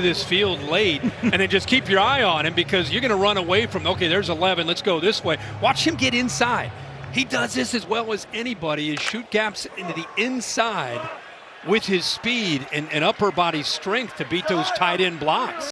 this field late and then just keep your eye on him because you're going to run away from okay there's 11 let's go this way. Watch him get inside. He does this as well as anybody is shoot gaps into the inside with his speed and, and upper body strength to beat those tight end blocks.